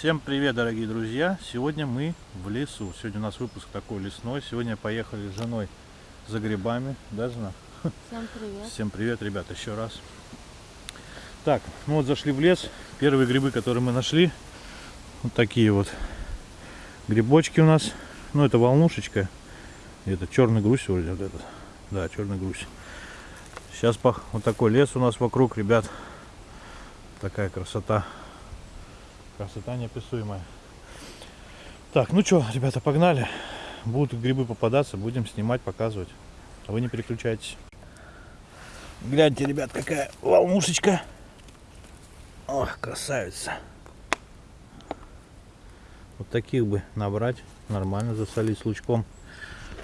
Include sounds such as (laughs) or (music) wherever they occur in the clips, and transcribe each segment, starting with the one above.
Всем привет, дорогие друзья! Сегодня мы в лесу. Сегодня у нас выпуск такой лесной. Сегодня поехали с женой за грибами. Да, жена? Всем привет. Всем привет, ребят, еще раз. Так, ну вот зашли в лес. Первые грибы, которые мы нашли, вот такие вот грибочки у нас. Ну, это волнушечка. Это черный грусь вроде вот этот. Да, черный грусь. Сейчас вот такой лес у нас вокруг, ребят. Такая красота. Красота неописуемая. Так, ну что, ребята, погнали. Будут грибы попадаться, будем снимать, показывать. А вы не переключайтесь. Гляньте, ребят, какая волнушечка. Ох, красавица. Вот таких бы набрать, нормально засолить с лучком.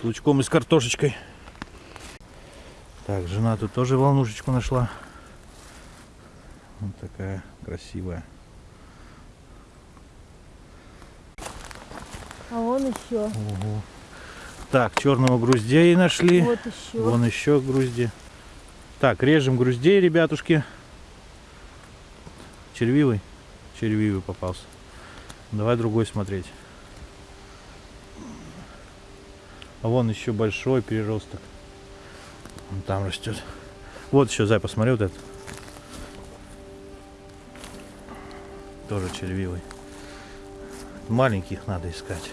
С лучком и с картошечкой. Так, жена тут тоже волнушечку нашла. Вот такая красивая. А вон еще. Ого. Так, черного груздей нашли. Вот еще. Вон еще грузди. Так, режем груздей, ребятушки. Червивый? Червивый попался. Давай другой смотреть. А вон еще большой переросток. Он там растет. Вот еще, Зай, посмотри вот этот. Тоже червивый. Маленьких надо искать.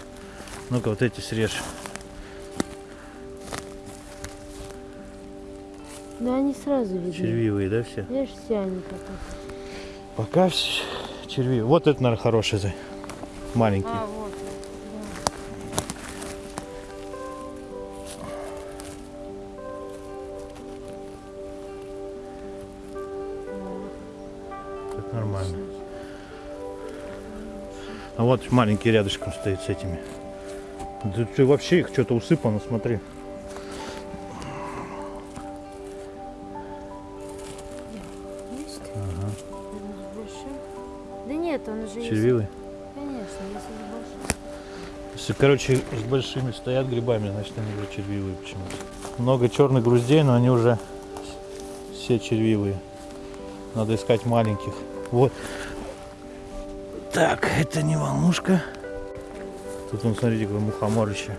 Ну-ка, вот эти срежь. Да они сразу видны. Червивые, да, все? Видишь, все они пока. Пока все червивые. Вот это, наверное, хороший, Зай. Маленький. А, вот. Так нормально. А вот маленький рядышком стоит с этими. Да ты вообще их что-то усыпано, смотри. Есть? Ага. Может, больше? Да нет, он уже есть. Червивый. Конечно, если. Если, короче, с большими стоят грибами, значит они уже червивые почему-то. Много черных груздей, но они уже все червивые. Надо искать маленьких. Вот. Так, это не волнушка. Тут вон, смотрите, какое мухоморище.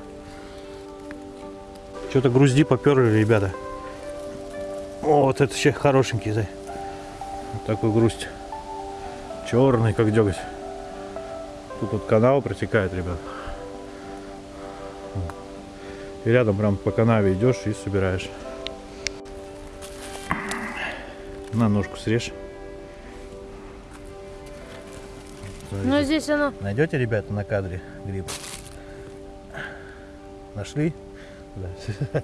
Что-то грузди поперли, ребята. О, вот это сейчас хорошенький, зай. Вот такой грусть. Черный, как деготь. Тут вот канал протекает, ребят. И рядом прям по канаве идешь и собираешь. На ножку срежь. Но здесь оно... Найдете, ребята, на кадре гриб? Нашли? Да. (laughs)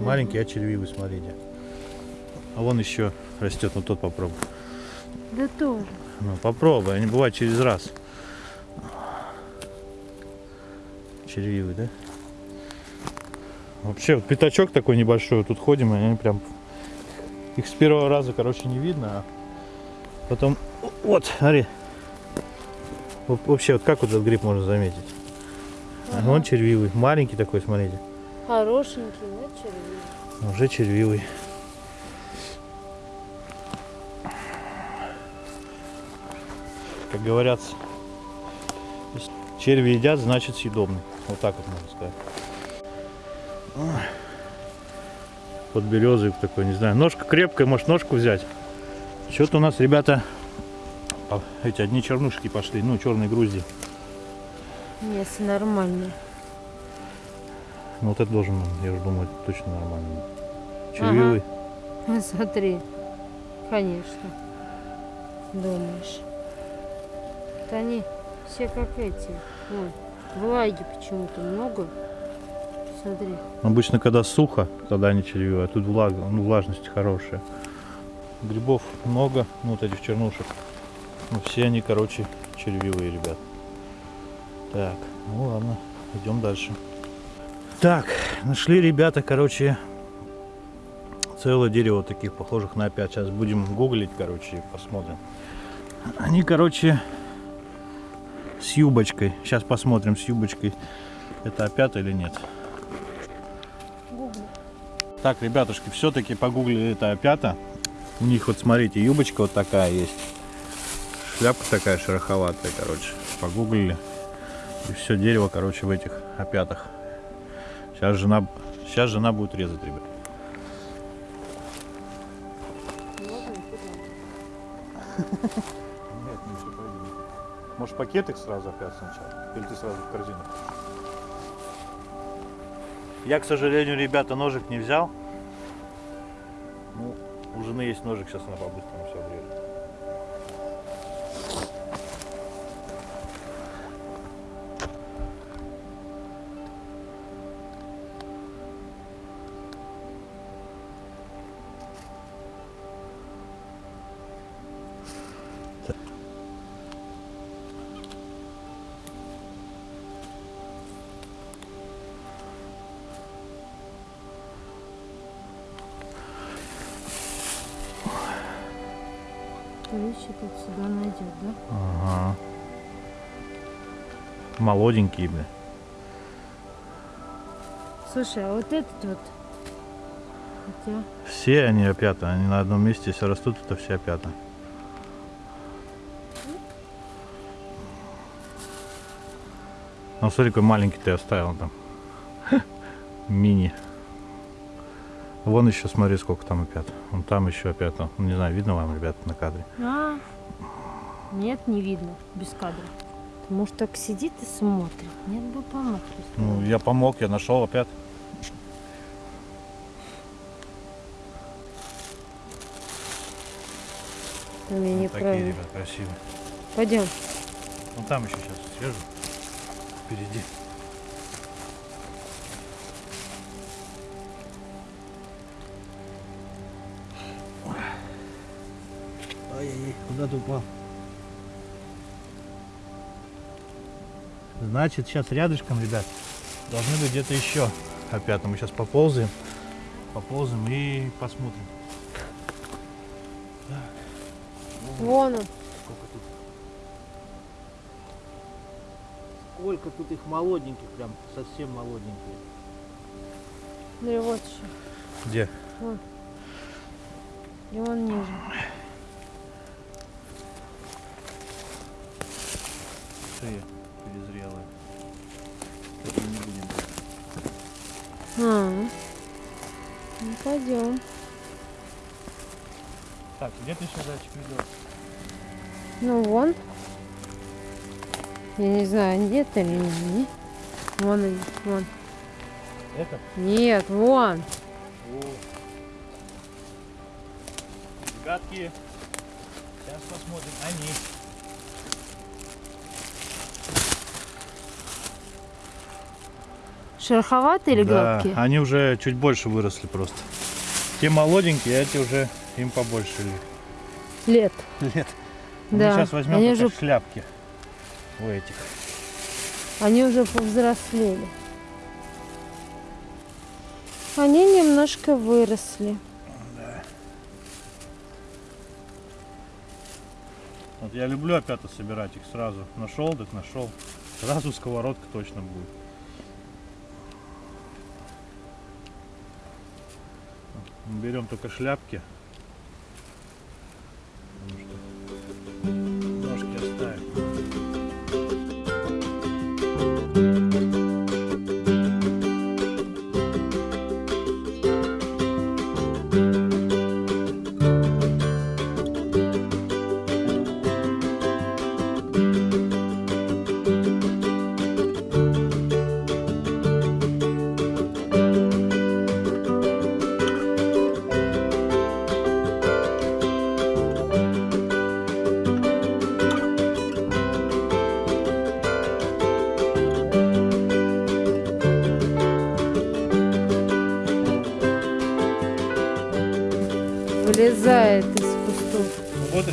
Маленький, а червивый, смотрите. А вон еще растет, ну тот попробуй. Да тоже. Ну попробуй, они бывают через раз. Червивый, да? Вообще, вот пятачок такой небольшой, вот тут ходим, и они прям... Их с первого раза, короче, не видно, а потом... Вот, смотри. Вообще, вот как вот этот гриб можно заметить? Ага. Он червивый, маленький такой, смотрите. Хорошенький, да, червивый? Уже червивый. Как говорят, черви едят, значит съедобный. Вот так вот можно сказать. Под березой такой, не знаю. Ножка крепкая, может ножку взять. Что-то у нас, ребята, а, эти одни чернушки пошли, ну, черные грузди. Мясо нормальное. Ну, вот это должен, я уже думаю, точно нормально. Червивый. Ну, Смотри. Конечно. Думаешь. Это они все как эти. Вон, влаги почему-то много. Смотри. Обычно, когда сухо, тогда они червивые, а тут влага, ну, влажность хорошая. Грибов много, ну, вот этих чернушек. Ну, все они, короче, червивые, ребят. Так, ну ладно, идем дальше. Так, нашли ребята, короче, целое дерево таких похожих на опять. Сейчас будем гуглить, короче, и посмотрим. Они, короче, с юбочкой. Сейчас посмотрим с юбочкой. Это опята или нет. Так, ребятушки, все-таки погуглили это опята. У них вот смотрите, юбочка вот такая есть. Шляпка такая шероховатая, короче. Погуглили. И все дерево, короче, в этих опятах. Сейчас жена, сейчас жена будет резать, ребят. Нет, не все пойдем. Может пакет их сразу опять сначала? Или ты сразу в корзину? Я, к сожалению, ребята, ножик не взял. Ну, у жены есть ножик, сейчас она по-быстрому все обрежет. Вещи тут сюда найдет, да? Ага. Молоденькие, бля. Слушай, а вот этот вот. Хотя, Все они опята, они на одном месте, если растут, это все опята. Ну, смотри, какой маленький ты оставил там. (laughs) Мини. Вон еще, смотри, сколько там опят. Вон там еще опята. Ну, Не знаю, видно вам, ребята, на кадре. А, нет, не видно, без кадра. Может, так сидит и смотрит. Нет бы помог. Ну, я помог, я нашел опять. У меня Вот такие, ребят, красивые. Пойдем. Ну там еще сейчас свежу. Впереди. Куда ты упал? Значит, сейчас рядышком, ребят, должны быть где-то еще опята. Мы сейчас поползаем, поползаем и посмотрим. Вон он. Сколько тут? Сколько тут их молоденьких, прям совсем молоденькие. Да и вот еще. Где? И он ниже. Шея перезрелая. Это не будем. А, ну пойдем. Так, где ты сейчас зайчик ведешь? Ну вон. Я не знаю, нет или нет. Вон они, вон. Это? Нет, вон. О. Ребятки, сейчас посмотрим. Они. Шероховатые или Да, гладкие? они уже чуть больше выросли просто. Те молоденькие, а эти уже им побольше Лет. лет. Да. Мы сейчас возьмем они уже, шляпки у этих. они уже повзрослели. Они немножко выросли. Вот я люблю опята собирать их сразу. Нашел, так нашел. Сразу сковородка точно будет. Берем только шляпки.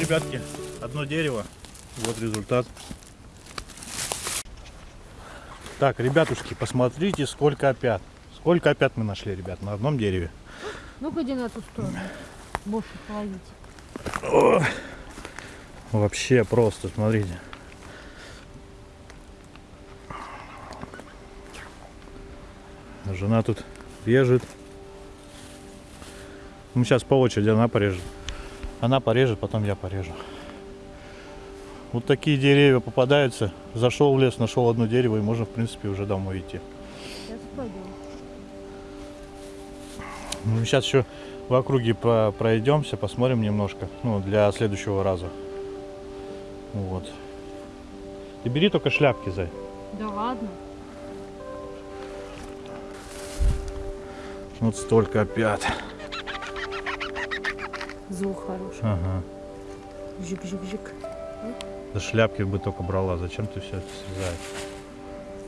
Ребятки, одно дерево. Вот результат. Так, ребятушки, посмотрите, сколько опят. Сколько опят мы нашли, ребят, на одном дереве. Ну-ка иди на ту сторону. Больше половить. Вообще просто, смотрите. Жена тут режет. Ну, сейчас по очереди она порежет. Она порежет, потом я порежу. Вот такие деревья попадаются. Зашел в лес, нашел одно дерево и можно, в принципе, уже домой идти. Ну, сейчас еще в округе про- пройдемся, посмотрим немножко. Ну, для следующего раза. Вот. Ты бери только шляпки, Зай. Да ладно. Вот столько опять. Звук хороший. Ага. Жик-жик-жик. Да шляпки бы только брала. Зачем ты все это срезаешь?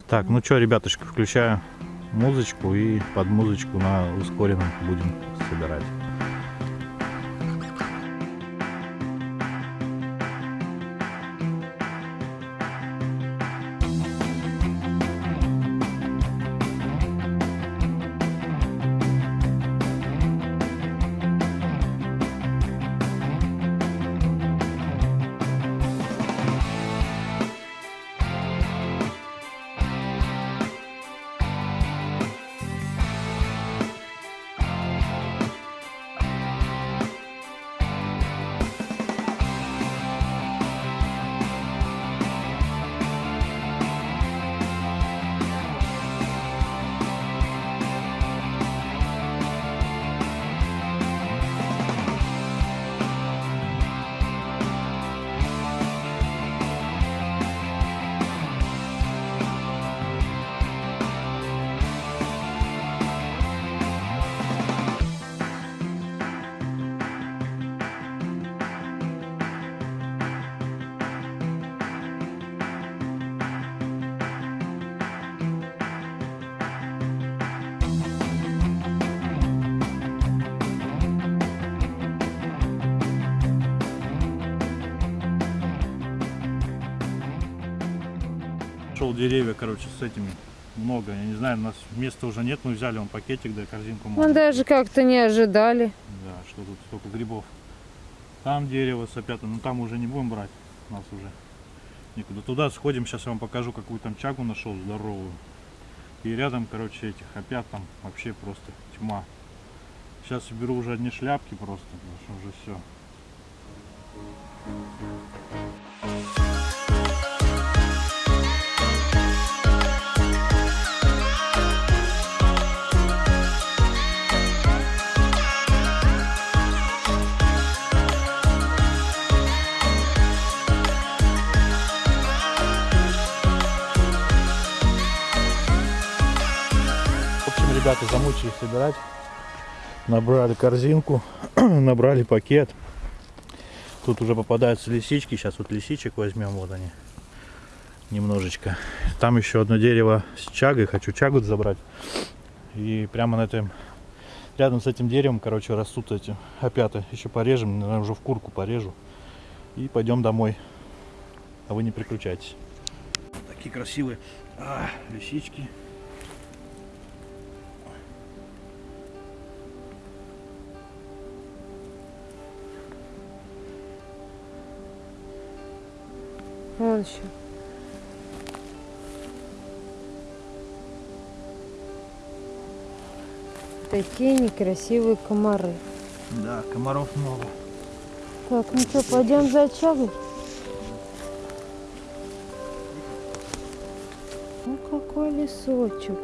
Так, ну что, ребятушки, включаю музычку и под музычку на ускоренном будем собирать. Шел деревья, короче, с этими много. Я не знаю, у нас места уже нет. Мы взяли он пакетик, да корзинку. Мы маленькую. даже как-то не ожидали. Да, что тут столько грибов. Там дерево с опятым, но там уже не будем брать. У нас уже никуда. Туда сходим, сейчас я вам покажу, какую там чагу нашел здоровую. И рядом, короче, этих опят там вообще просто тьма. Сейчас беру уже одни шляпки просто, потому что уже все. Ребята замучились собирать. Набрали корзинку, (clears throat) набрали пакет. Тут уже попадаются лисички. Сейчас вот лисичек возьмем, вот они. Немножечко. Там еще одно дерево с чагой. Хочу чагу забрать. И прямо на этом, рядом с этим деревом, короче, растут эти опята. Еще порежем, наверное, уже в курку порежу. И пойдем домой. А вы не переключайтесь. Такие красивые а, лисички. Вон еще. Такие некрасивые комары. Да, комаров много. Так, ну что, пойдем за чагой? Ну какой лесочек.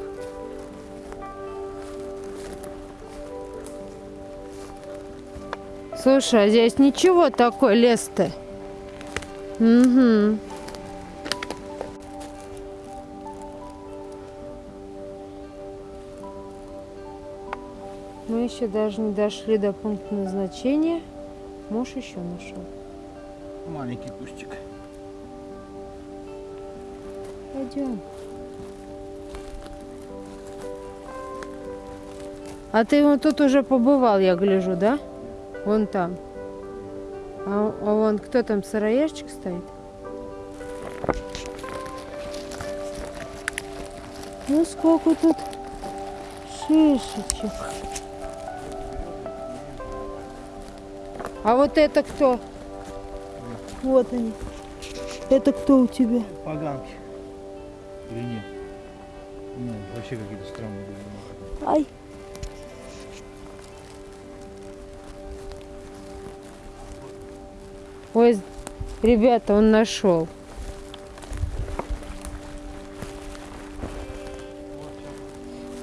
Слушай, а здесь ничего такой лес-то. Угу. Еще даже не дошли до пункта назначения. Муж еще нашел. Маленький кустик. Пойдем. А ты вот тут уже побывал, я гляжу, да? Вон там. А, а вон кто там, сыроежчик стоит? Ну сколько тут шишечек. А вот это кто? Вот они. Это кто у тебя? Поганки. Или нет? Нет, вообще какие-то странные были. Ай. Ой, ребята, он нашел.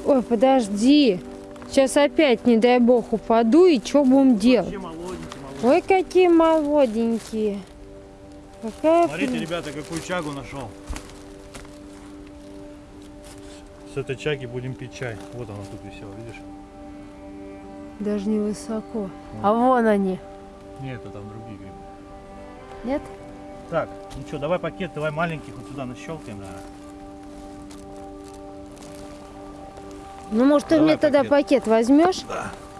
Ой, подожди. Сейчас опять, не дай бог, упаду, и что будем делать? Ой, какие молоденькие. Какая Смотрите, при- ребята, какую чагу нашел. С этой чаги будем пить чай. Вот она тут висела, видишь? Даже не высоко. А вон они. Нет, это там другие грибы. Нет? Так, ну что, давай пакет, давай маленьких вот сюда нащелкаем, наверное. Ну, может, ты Давай мне тогда пакет. пакет возьмешь?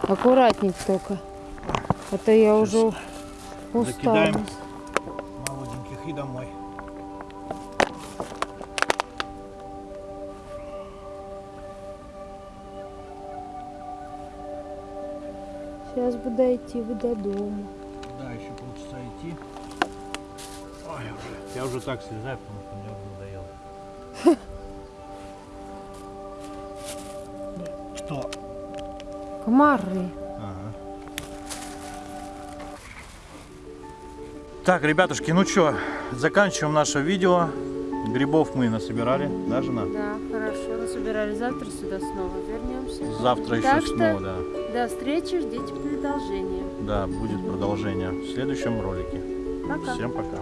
Аккуратней только. А то я Щас уже устала. закидаем. Молоденьких и домой. Сейчас буду идти вы до дома. Да, еще полчаса идти. Ой, уже. Я уже так слезаю, потому что мне уже надоело. (laughs) Что? Комары. Так, ребятушки, ну что, заканчиваем наше видео. Грибов мы насобирали, да, жена? Да, хорошо. Насобирали завтра сюда снова вернемся. Завтра еще что- снова, да. До встречи, ждите продолжения. Да, будет продолжение в следующем ролике. Пока. Всем пока.